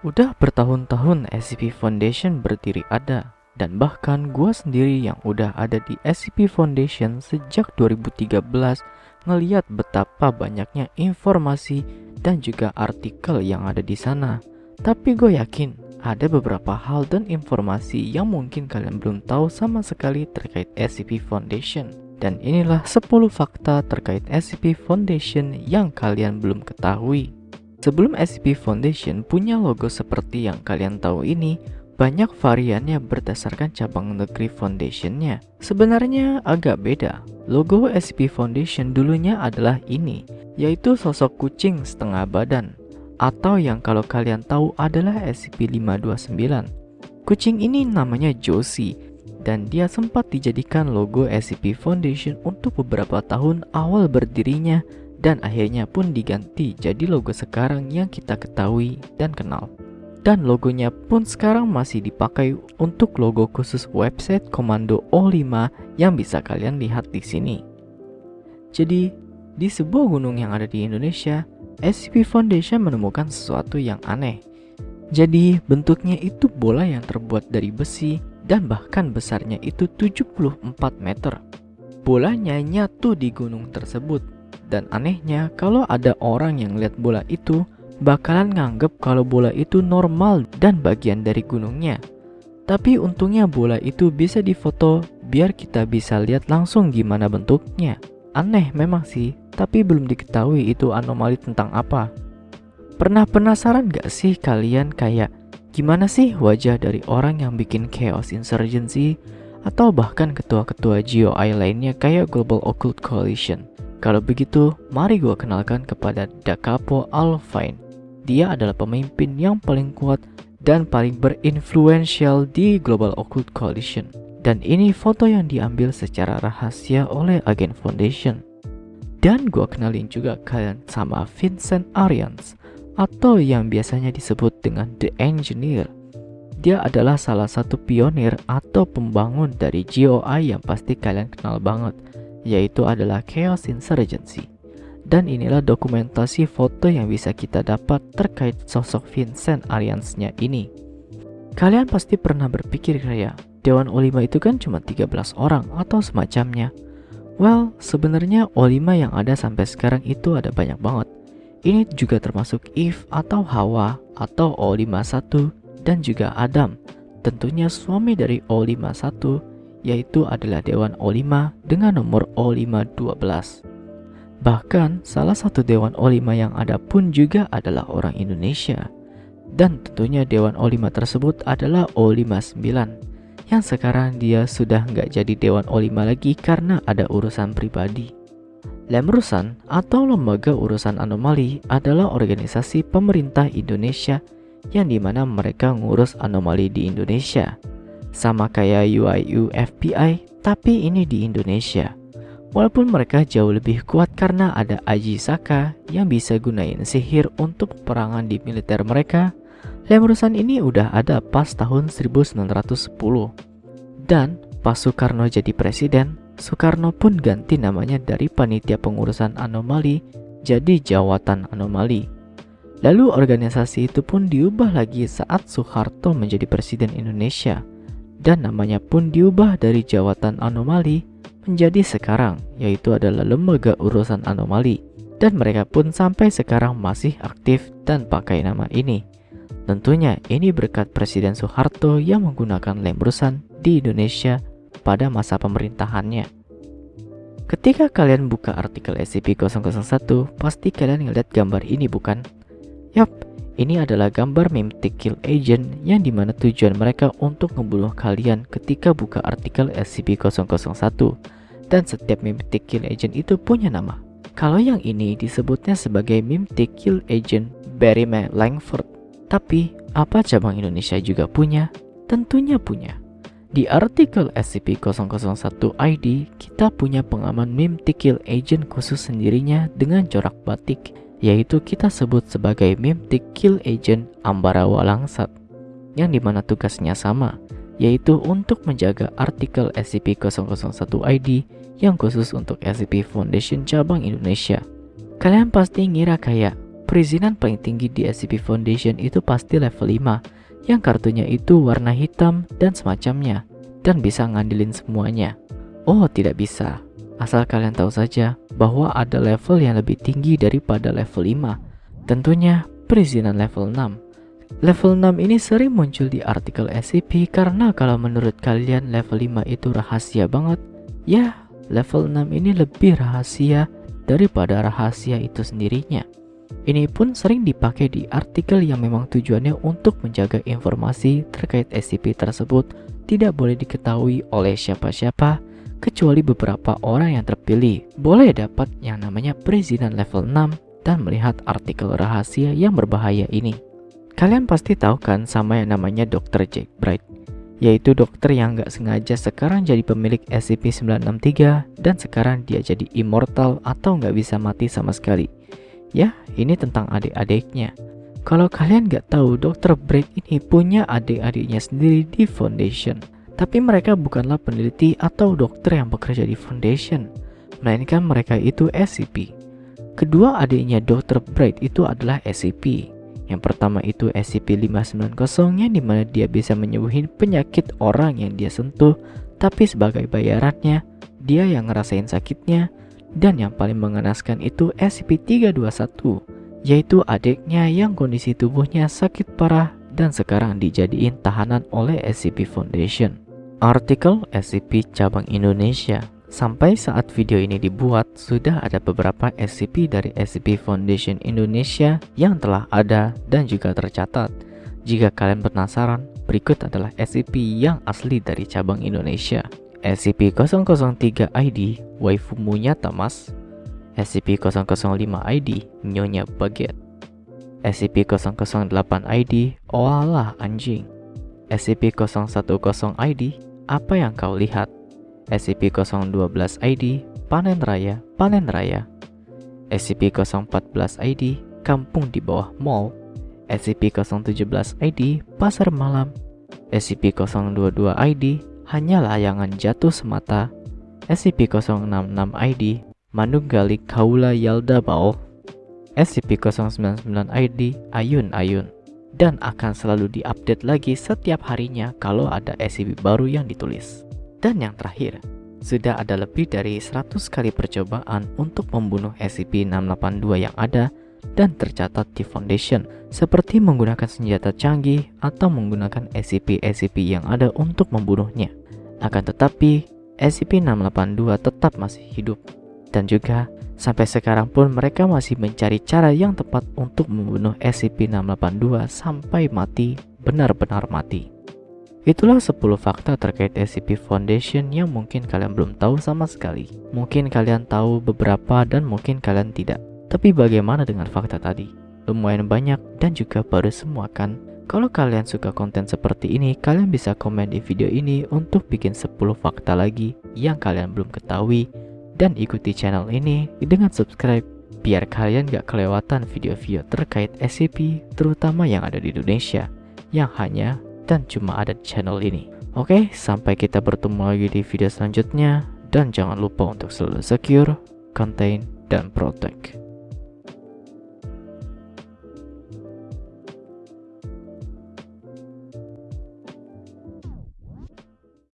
Udah bertahun-tahun SCP Foundation berdiri ada dan bahkan gua sendiri yang udah ada di SCP Foundation sejak 2013 ngeliat betapa banyaknya informasi dan juga artikel yang ada di sana. Tapi gue yakin ada beberapa hal dan informasi yang mungkin kalian belum tahu sama sekali terkait SCP Foundation. Dan inilah 10 fakta terkait SCP Foundation yang kalian belum ketahui. Sebelum SCP Foundation punya logo seperti yang kalian tahu ini, banyak variannya berdasarkan cabang negeri foundationnya. Sebenarnya agak beda. Logo SCP Foundation dulunya adalah ini, yaitu sosok kucing setengah badan, atau yang kalau kalian tahu adalah SCP-529. Kucing ini namanya Josie, dan dia sempat dijadikan logo SCP Foundation untuk beberapa tahun awal berdirinya dan akhirnya pun diganti jadi logo sekarang yang kita ketahui dan kenal. Dan logonya pun sekarang masih dipakai untuk logo khusus website Komando O5 yang bisa kalian lihat di sini. Jadi, di sebuah gunung yang ada di Indonesia, SCP Foundation menemukan sesuatu yang aneh. Jadi, bentuknya itu bola yang terbuat dari besi dan bahkan besarnya itu 74 meter. Bolanya nyatu di gunung tersebut dan anehnya, kalau ada orang yang lihat bola itu, bakalan nganggep kalau bola itu normal dan bagian dari gunungnya. Tapi untungnya bola itu bisa difoto biar kita bisa lihat langsung gimana bentuknya. Aneh memang sih, tapi belum diketahui itu anomali tentang apa. Pernah penasaran gak sih kalian kayak gimana sih wajah dari orang yang bikin Chaos Insurgency atau bahkan ketua-ketua GOI lainnya kayak Global Occult Coalition? Kalau begitu, mari gue kenalkan kepada Da Capo Alvine. Dia adalah pemimpin yang paling kuat dan paling berinfluential di Global Occult Coalition. Dan ini foto yang diambil secara rahasia oleh agen Foundation. Dan gue kenalin juga kalian sama Vincent Arians atau yang biasanya disebut dengan The Engineer. Dia adalah salah satu pionir atau pembangun dari GOI yang pasti kalian kenal banget yaitu adalah Chaos Insurgency. Dan inilah dokumentasi foto yang bisa kita dapat terkait sosok Vincent Ariansnya ini. Kalian pasti pernah berpikir kayak, Dewan Olima itu kan cuma 13 orang atau semacamnya. Well, sebenarnya Olima yang ada sampai sekarang itu ada banyak banget. Ini juga termasuk Eve atau Hawa atau O51 dan juga Adam. Tentunya suami dari O51 yaitu adalah Dewan O5 dengan nomor O512. Bahkan, salah satu Dewan O5 yang ada pun juga adalah orang Indonesia. Dan tentunya Dewan O5 tersebut adalah O59, yang sekarang dia sudah nggak jadi Dewan O5 lagi karena ada urusan pribadi. Lemrusan atau Lembaga Urusan Anomali adalah organisasi pemerintah Indonesia yang di mana mereka ngurus anomali di Indonesia sama kayak UIU FBI, tapi ini di Indonesia. Walaupun mereka jauh lebih kuat karena ada Aji Saka yang bisa gunain sihir untuk perangan di militer mereka, Lemrusan ini udah ada pas tahun 1910. Dan pas Soekarno jadi presiden, Soekarno pun ganti namanya dari Panitia Pengurusan Anomali jadi Jawatan Anomali. Lalu organisasi itu pun diubah lagi saat Soeharto menjadi presiden Indonesia dan namanya pun diubah dari Jawatan Anomali menjadi sekarang yaitu adalah Lembaga Urusan Anomali dan mereka pun sampai sekarang masih aktif dan pakai nama ini. Tentunya ini berkat Presiden Soeharto yang menggunakan Lembrusan di Indonesia pada masa pemerintahannya. Ketika kalian buka artikel SCP-001, pasti kalian ngeliat gambar ini bukan? Yap, ini adalah gambar Mimtic Kill Agent yang di mana tujuan mereka untuk membunuh kalian ketika buka artikel SCP-001 dan setiap Mimtic Kill Agent itu punya nama. Kalau yang ini disebutnya sebagai Mimtic Kill Agent Barry Langford. Tapi, apa cabang Indonesia juga punya? Tentunya punya. Di artikel SCP-001 ID, kita punya pengaman Mimtic Kill Agent khusus sendirinya dengan corak batik yaitu kita sebut sebagai Mimtic Kill Agent Ambara Walangsat yang di mana tugasnya sama yaitu untuk menjaga artikel SCP-001-ID yang khusus untuk SCP Foundation cabang Indonesia. Kalian pasti ngira kayak, perizinan paling tinggi di SCP Foundation itu pasti level 5 yang kartunya itu warna hitam dan semacamnya dan bisa ngandelin semuanya. Oh, tidak bisa. Asal kalian tahu saja bahwa ada level yang lebih tinggi daripada level 5. Tentunya perizinan level 6. Level 6 ini sering muncul di artikel SCP karena kalau menurut kalian level 5 itu rahasia banget, ya level 6 ini lebih rahasia daripada rahasia itu sendirinya. Ini pun sering dipakai di artikel yang memang tujuannya untuk menjaga informasi terkait SCP tersebut tidak boleh diketahui oleh siapa-siapa kecuali beberapa orang yang terpilih boleh dapat yang namanya perizinan level 6 dan melihat artikel rahasia yang berbahaya ini. Kalian pasti tahu kan sama yang namanya Dr. Jack Bright, yaitu dokter yang gak sengaja sekarang jadi pemilik SCP-963 dan sekarang dia jadi immortal atau gak bisa mati sama sekali. Ya, ini tentang adik-adiknya. Kalau kalian gak tahu, Dr. Break ini punya adik-adiknya sendiri di Foundation. Tapi mereka bukanlah peneliti atau dokter yang bekerja di Foundation, melainkan mereka itu SCP. Kedua adiknya Dr. Bright itu adalah SCP. Yang pertama itu SCP-590 yang di mana dia bisa menyembuhin penyakit orang yang dia sentuh, tapi sebagai bayarannya, dia yang ngerasain sakitnya dan yang paling mengenaskan itu SCP-321, yaitu adiknya yang kondisi tubuhnya sakit parah dan sekarang dijadiin tahanan oleh SCP Foundation. Artikel SCP Cabang Indonesia Sampai saat video ini dibuat, sudah ada beberapa SCP dari SCP Foundation Indonesia yang telah ada dan juga tercatat. Jika kalian penasaran, berikut adalah SCP yang asli dari cabang Indonesia. SCP-003 ID Waifumu Tamas SCP-005 ID Nyonya Baget SCP-008 ID Oalah Anjing. SCP-010 ID Apa yang kau lihat? SCP-012 ID Panen Raya Panen Raya. SCP-014 ID Kampung di bawah mall. SCP-017 ID Pasar Malam. SCP-022 ID hanya layangan jatuh semata. SCP-066-ID Manunggali Kaula Yalda Bao SCP-099-ID Ayun-Ayun dan akan selalu diupdate lagi setiap harinya kalau ada SCP baru yang ditulis. Dan yang terakhir, sudah ada lebih dari 100 kali percobaan untuk membunuh SCP-682 yang ada dan tercatat di Foundation, seperti menggunakan senjata canggih atau menggunakan SCP-SCP yang ada untuk membunuhnya. Akan tetapi, SCP-682 tetap masih hidup dan juga sampai sekarang pun mereka masih mencari cara yang tepat untuk membunuh SCP-682 sampai mati, benar-benar mati. Itulah 10 fakta terkait SCP Foundation yang mungkin kalian belum tahu sama sekali. Mungkin kalian tahu beberapa dan mungkin kalian tidak. Tapi bagaimana dengan fakta tadi? Lumayan banyak dan juga baru semua kan? Kalau kalian suka konten seperti ini, kalian bisa komen di video ini untuk bikin 10 fakta lagi yang kalian belum ketahui dan ikuti channel ini dengan subscribe biar kalian gak kelewatan video-video terkait SCP terutama yang ada di Indonesia yang hanya dan cuma ada di channel ini. Oke, sampai kita bertemu lagi di video selanjutnya dan jangan lupa untuk selalu secure, contain, dan protect.